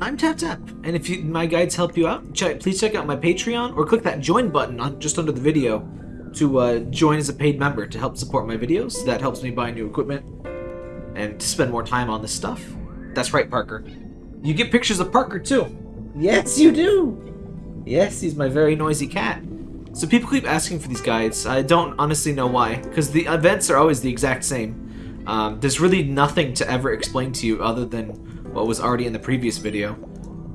I'm Tap Tap, and if you, my guides help you out, check, please check out my Patreon or click that join button on just under the video to uh, join as a paid member to help support my videos. That helps me buy new equipment and to spend more time on this stuff. That's right, Parker. You get pictures of Parker too. Yes, you do. Yes, he's my very noisy cat. So people keep asking for these guides. I don't honestly know why, because the events are always the exact same. Um, there's really nothing to ever explain to you other than what was already in the previous video.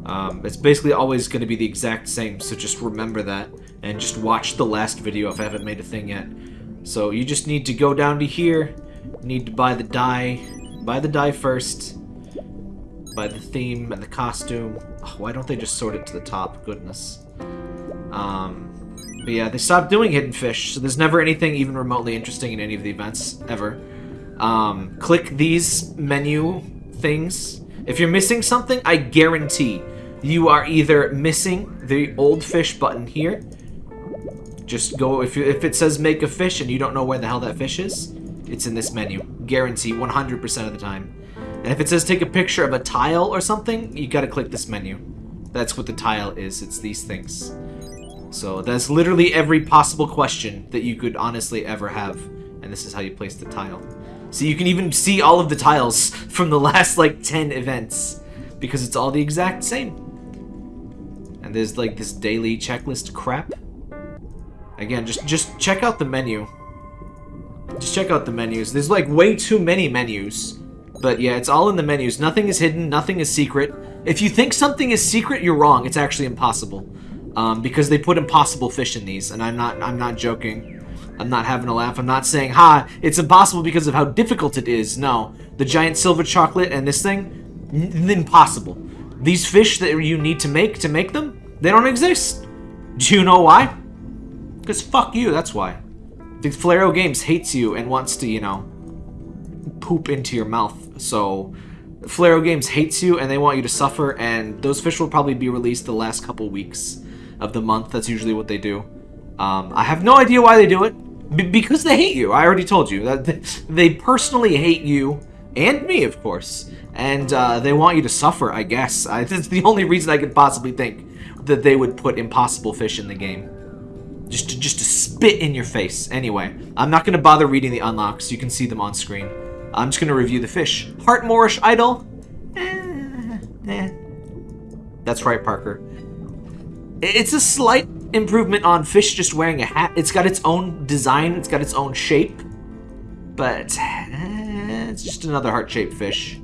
Um, it's basically always going to be the exact same, so just remember that. And just watch the last video if I haven't made a thing yet. So you just need to go down to here, need to buy the die, buy the die first, buy the theme and the costume. Oh, why don't they just sort it to the top? Goodness. Um, but yeah, they stopped doing Hidden Fish, so there's never anything even remotely interesting in any of the events, ever. Um, click these menu things. If you're missing something, I guarantee you are either missing the old fish button here. Just go, if, you, if it says make a fish and you don't know where the hell that fish is, it's in this menu. Guarantee 100% of the time. And if it says take a picture of a tile or something, you gotta click this menu. That's what the tile is, it's these things. So that's literally every possible question that you could honestly ever have. And this is how you place the tile. So you can even see all of the tiles from the last like 10 events. Because it's all the exact same. And there's like this daily checklist crap. Again, just just check out the menu. Just check out the menus. There's like way too many menus. But yeah, it's all in the menus. Nothing is hidden, nothing is secret. If you think something is secret, you're wrong. It's actually impossible. Um, because they put impossible fish in these, and I'm not I'm not joking. I'm not having a laugh. I'm not saying, ha, it's impossible because of how difficult it is. No. The giant silver chocolate and this thing, impossible. These fish that you need to make to make them, they don't exist. Do you know why? Because fuck you, that's why. The Flareo Games hates you and wants to, you know, poop into your mouth. So, Flareo Games hates you and they want you to suffer, and those fish will probably be released the last couple weeks of the month. That's usually what they do. Um, I have no idea why they do it. B because they hate you. I already told you. that They personally hate you, and me, of course. And uh, they want you to suffer, I guess. I, the only reason I could possibly think that they would put impossible fish in the game. Just to, just to spit in your face. Anyway, I'm not going to bother reading the unlocks. You can see them on screen. I'm just going to review the fish. Heart Moorish Idol? Eh, eh. That's right, Parker. It's a slight improvement on fish just wearing a hat. It's got its own design, it's got its own shape, but eh, it's just another heart-shaped fish.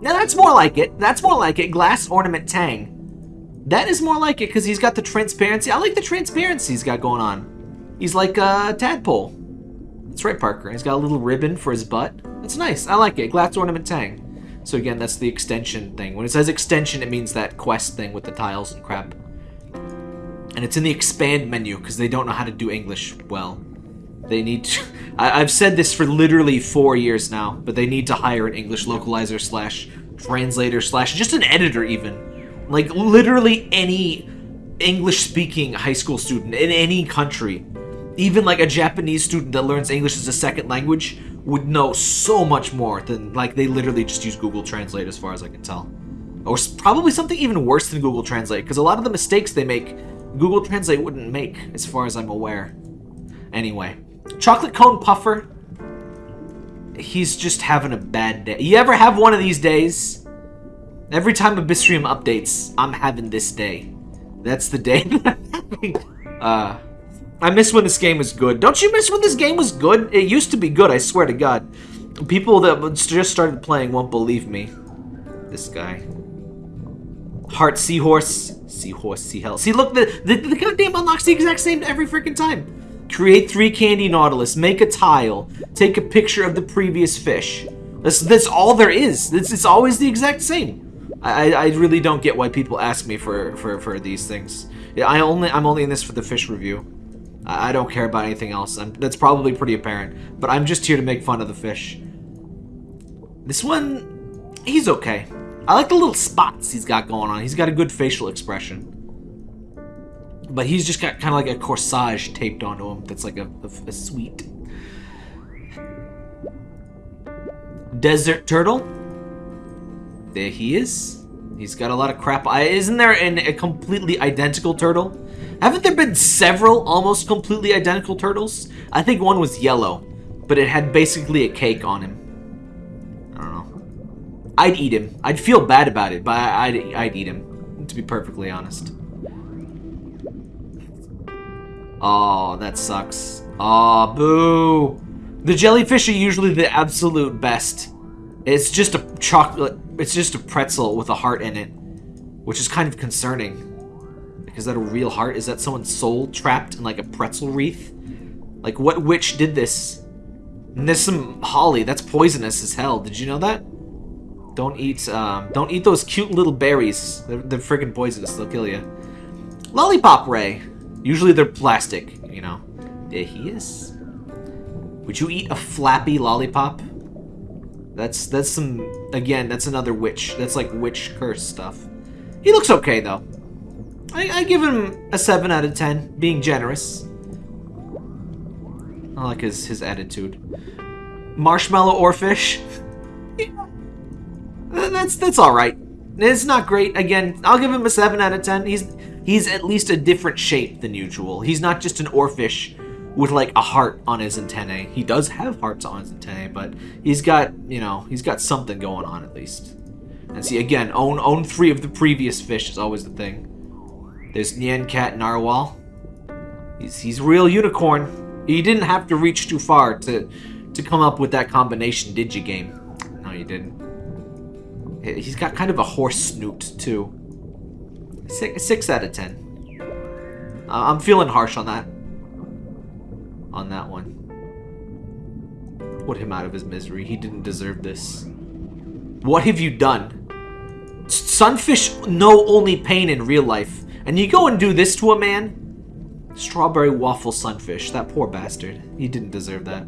Now that's more like it. That's more like it. Glass Ornament Tang. That is more like it because he's got the transparency. I like the transparency he's got going on. He's like a tadpole. That's right, Parker. He's got a little ribbon for his butt. That's nice. I like it. Glass Ornament Tang. So again, that's the extension thing. When it says extension, it means that quest thing with the tiles and crap. And it's in the expand menu because they don't know how to do English well. They need to... I, have said this for literally four years now, but they need to hire an English localizer slash translator slash just an editor even. Like literally any English-speaking high school student in any country, even like a Japanese student that learns English as a second language, would know so much more than like they literally just use Google Translate as far as I can tell. Or probably something even worse than Google Translate, because a lot of the mistakes they make Google Translate wouldn't make, as far as I'm aware. Anyway, Chocolate Cone Puffer. He's just having a bad day. You ever have one of these days? Every time Abyssrium updates, I'm having this day. That's the day that I'm having. Uh, I miss when this game was good. Don't you miss when this game was good? It used to be good, I swear to God. People that just started playing won't believe me. This guy. Heart Seahorse. Seahorse, Seahell. See, look, the, the, the goddamn unlocks the exact same every freaking time. Create three candy nautilus. Make a tile. Take a picture of the previous fish. That's, that's all there is. It's, it's always the exact same. I, I really don't get why people ask me for, for, for these things. I only, I'm only in this for the fish review. I, I don't care about anything else. I'm, that's probably pretty apparent. But I'm just here to make fun of the fish. This one, he's okay. I like the little spots he's got going on. He's got a good facial expression. But he's just got kind of like a corsage taped onto him that's like a, a, a sweet. Desert Turtle. There he is. He's got a lot of crap. Isn't there an, a completely identical turtle? Haven't there been several almost completely identical turtles? I think one was yellow, but it had basically a cake on him. I'd eat him. I'd feel bad about it, but I'd, I'd eat him, to be perfectly honest. Oh, that sucks. Oh, boo. The jellyfish are usually the absolute best. It's just a chocolate, it's just a pretzel with a heart in it, which is kind of concerning. Is that a real heart? Is that someone's soul trapped in like a pretzel wreath? Like what witch did this? And there's some holly. That's poisonous as hell. Did you know that? Don't eat, um, don't eat those cute little berries. They're, they're freaking poisonous. They'll kill you. Lollipop ray. Usually they're plastic, you know. There he is. Would you eat a flappy lollipop? That's that's some again. That's another witch. That's like witch curse stuff. He looks okay though. I, I give him a 7 out of 10, being generous. I like his, his attitude. Marshmallow Oarfish. that's that's alright. It's not great. Again, I'll give him a 7 out of 10. He's he's at least a different shape than usual. He's not just an Oarfish with like a heart on his antennae. He does have hearts on his antennae, but he's got, you know, he's got something going on at least. And see, again, own own three of the previous fish is always the thing. There's Nyan Cat Narwhal. He's, he's real unicorn. You didn't have to reach too far to, to come up with that combination, did you, game? No, you didn't. He's got kind of a horse snoot, too. Six, six out of ten. Uh, I'm feeling harsh on that. On that one. Put him out of his misery. He didn't deserve this. What have you done? Sunfish know only pain in real life. And you go and do this to a man? Strawberry waffle sunfish. That poor bastard. He didn't deserve that.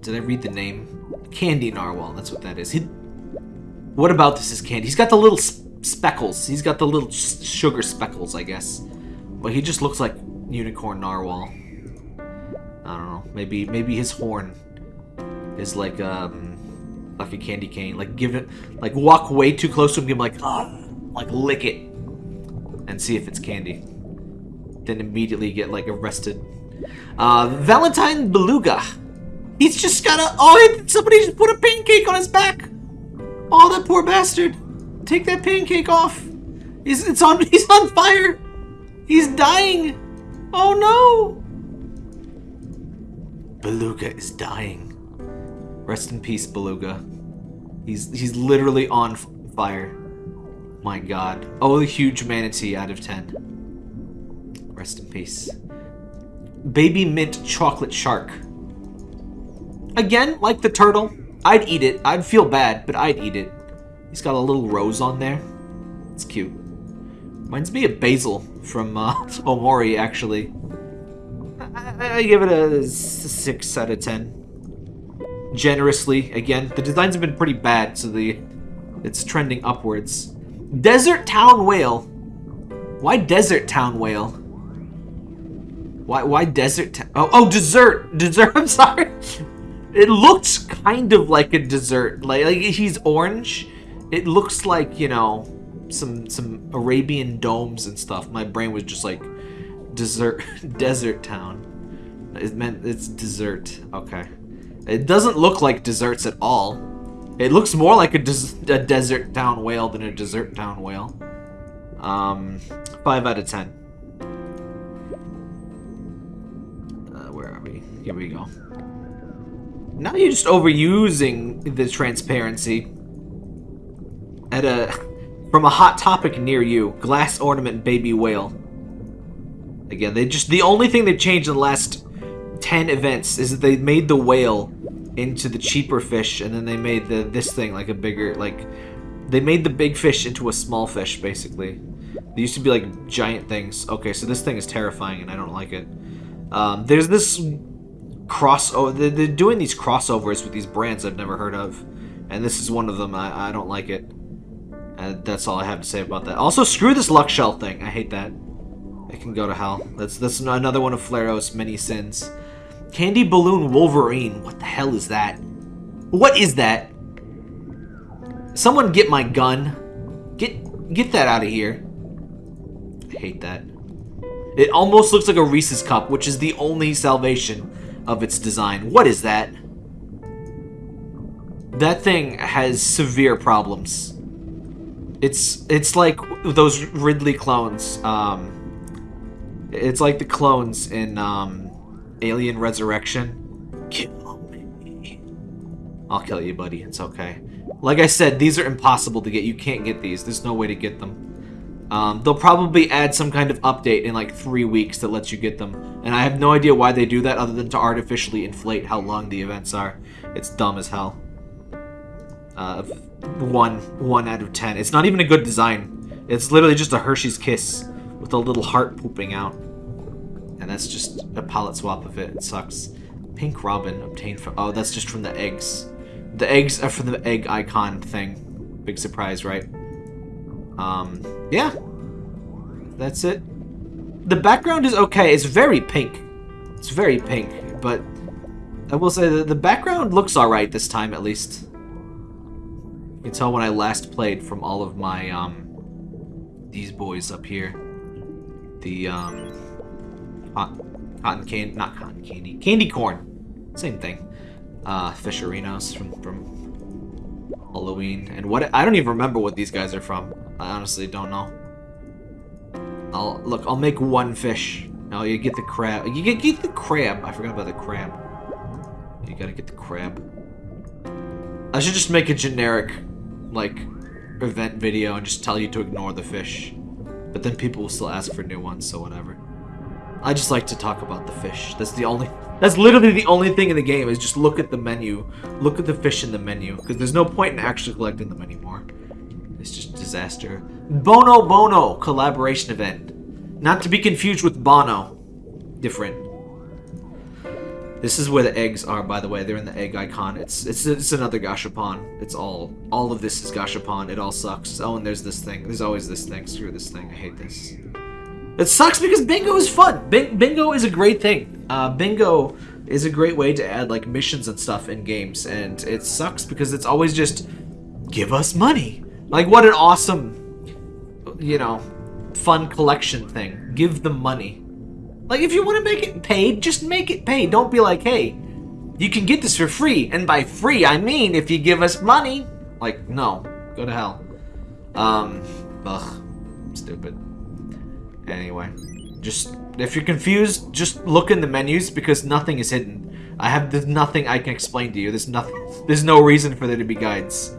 Did I read the name? Candy Narwhal. That's what that is. He... What about this is candy? He's got the little speckles. He's got the little sugar speckles, I guess. But he just looks like Unicorn Narwhal. I don't know. Maybe maybe his horn is like um like a candy cane. Like give it like walk way too close to him, give him like oh like lick it and see if it's candy. Then immediately get like arrested. Uh, Valentine Beluga. He's just got a. Oh, somebody just put a pancake on his back. Oh, that poor bastard. Take that pancake off. He's it's on. He's on fire. He's dying. Oh no. Beluga is dying. Rest in peace, Beluga. He's he's literally on fire. My god. Oh, the huge manatee out of 10. Rest in peace. Baby mint chocolate shark. Again, like the turtle, I'd eat it. I'd feel bad, but I'd eat it. He's got a little rose on there. It's cute. Reminds me of Basil from uh, Omori, actually. I, I give it a 6 out of 10. Generously, again. The designs have been pretty bad, so the it's trending upwards. Desert Town Whale. Why Desert Town Whale? Why why Desert Town? Oh, oh, dessert. Dessert. I'm sorry. It looks kind of like a dessert. Like, like he's orange. It looks like, you know, some some Arabian domes and stuff. My brain was just like dessert desert town. It meant it's dessert. Okay. It doesn't look like desserts at all. It looks more like a, des a desert town whale than a desert town whale. Um, 5 out of 10. Uh, where are we? Here we go. Now you're just overusing the transparency. At a... From a hot topic near you. Glass ornament baby whale. Again, they just... The only thing they've changed in the last 10 events is that they made the whale into the cheaper fish, and then they made the this thing like a bigger like they made the big fish into a small fish basically. They used to be like giant things. Okay, so this thing is terrifying, and I don't like it. Um, there's this cross. Oh, they're, doing these crossovers with these brands I've never heard of, and this is one of them. I, I don't like it. And that's all I have to say about that. Also, screw this luck shell thing. I hate that. It can go to hell. That's that's another one of Flareo's many sins. Candy Balloon Wolverine. What the hell is that? What is that? Someone get my gun. Get get that out of here. I hate that. It almost looks like a Reese's cup, which is the only salvation of its design. What is that? That thing has severe problems. It's it's like those Ridley clones. Um, it's like the clones in um, Alien Resurrection. Kill me. I'll kill you, buddy. It's okay. Like I said, these are impossible to get. You can't get these. There's no way to get them. Um, they'll probably add some kind of update in like three weeks that lets you get them. And I have no idea why they do that other than to artificially inflate how long the events are. It's dumb as hell. Uh, one, one out of ten. It's not even a good design. It's literally just a Hershey's Kiss with a little heart pooping out. And that's just a palette swap of it. It sucks. Pink Robin obtained from... Oh, that's just from the eggs. The eggs are from the egg icon thing. Big surprise, right? Um, yeah. That's it. The background is okay. It's very pink. It's very pink, but I will say that the background looks alright this time, at least. You can tell when I last played from all of my, um, these boys up here. The, um, cotton candy, not cotton candy, candy corn. Same thing. Uh, Fisherinos from, from Halloween. And what, I don't even remember what these guys are from. I honestly don't know. I'll, look, I'll make one fish. No, you get the crab. You get, get the crab. I forgot about the crab. You gotta get the crab. I should just make a generic, like, event video and just tell you to ignore the fish. But then people will still ask for new ones, so whatever. I just like to talk about the fish. That's the only... That's literally the only thing in the game, is just look at the menu. Look at the fish in the menu. Because there's no point in actually collecting them anymore. It's just disaster. Bono Bono collaboration event. Not to be confused with Bono. Different. This is where the eggs are, by the way. They're in the egg icon. It's it's it's another Gashapon. It's all all of this is Gashapon. It all sucks. Oh, and there's this thing. There's always this thing. Screw this thing. I hate this. It sucks because bingo is fun. Bing bingo is a great thing. Uh, bingo is a great way to add like missions and stuff in games, and it sucks because it's always just give us money. Like, what an awesome, you know, fun collection thing. Give them money. Like, if you want to make it paid, just make it paid. Don't be like, hey, you can get this for free. And by free, I mean if you give us money. Like, no. Go to hell. Um, ugh. Stupid. Anyway. Just, if you're confused, just look in the menus because nothing is hidden. I have, there's nothing I can explain to you. There's nothing, there's no reason for there to be guides.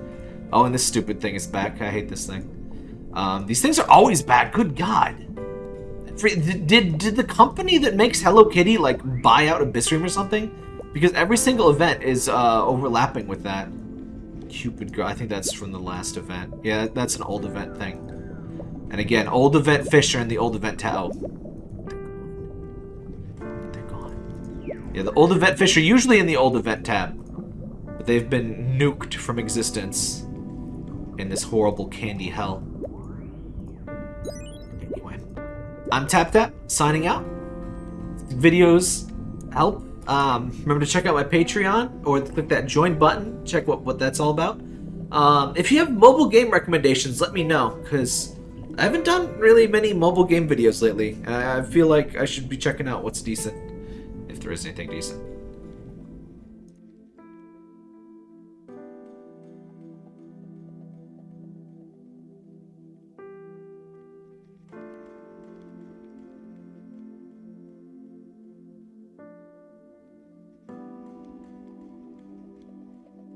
Oh, and this stupid thing is back. I hate this thing. Um, these things are always bad. Good God. Did, did the company that makes Hello Kitty, like, buy out Abyssrium or something? Because every single event is uh, overlapping with that. Cupid Girl. I think that's from the last event. Yeah, that's an old event thing. And again, old event Fisher and the old event Tao. They're gone. Yeah, the old event Fisher usually in the old event tab. But they've been nuked from existence in this horrible candy hell. Anyway, I'm Tap Tap, signing out. Videos help. Um, remember to check out my Patreon or click that join button. Check what, what that's all about. Um, if you have mobile game recommendations, let me know, because I haven't done really many mobile game videos lately. I feel like I should be checking out what's decent, if there is anything decent.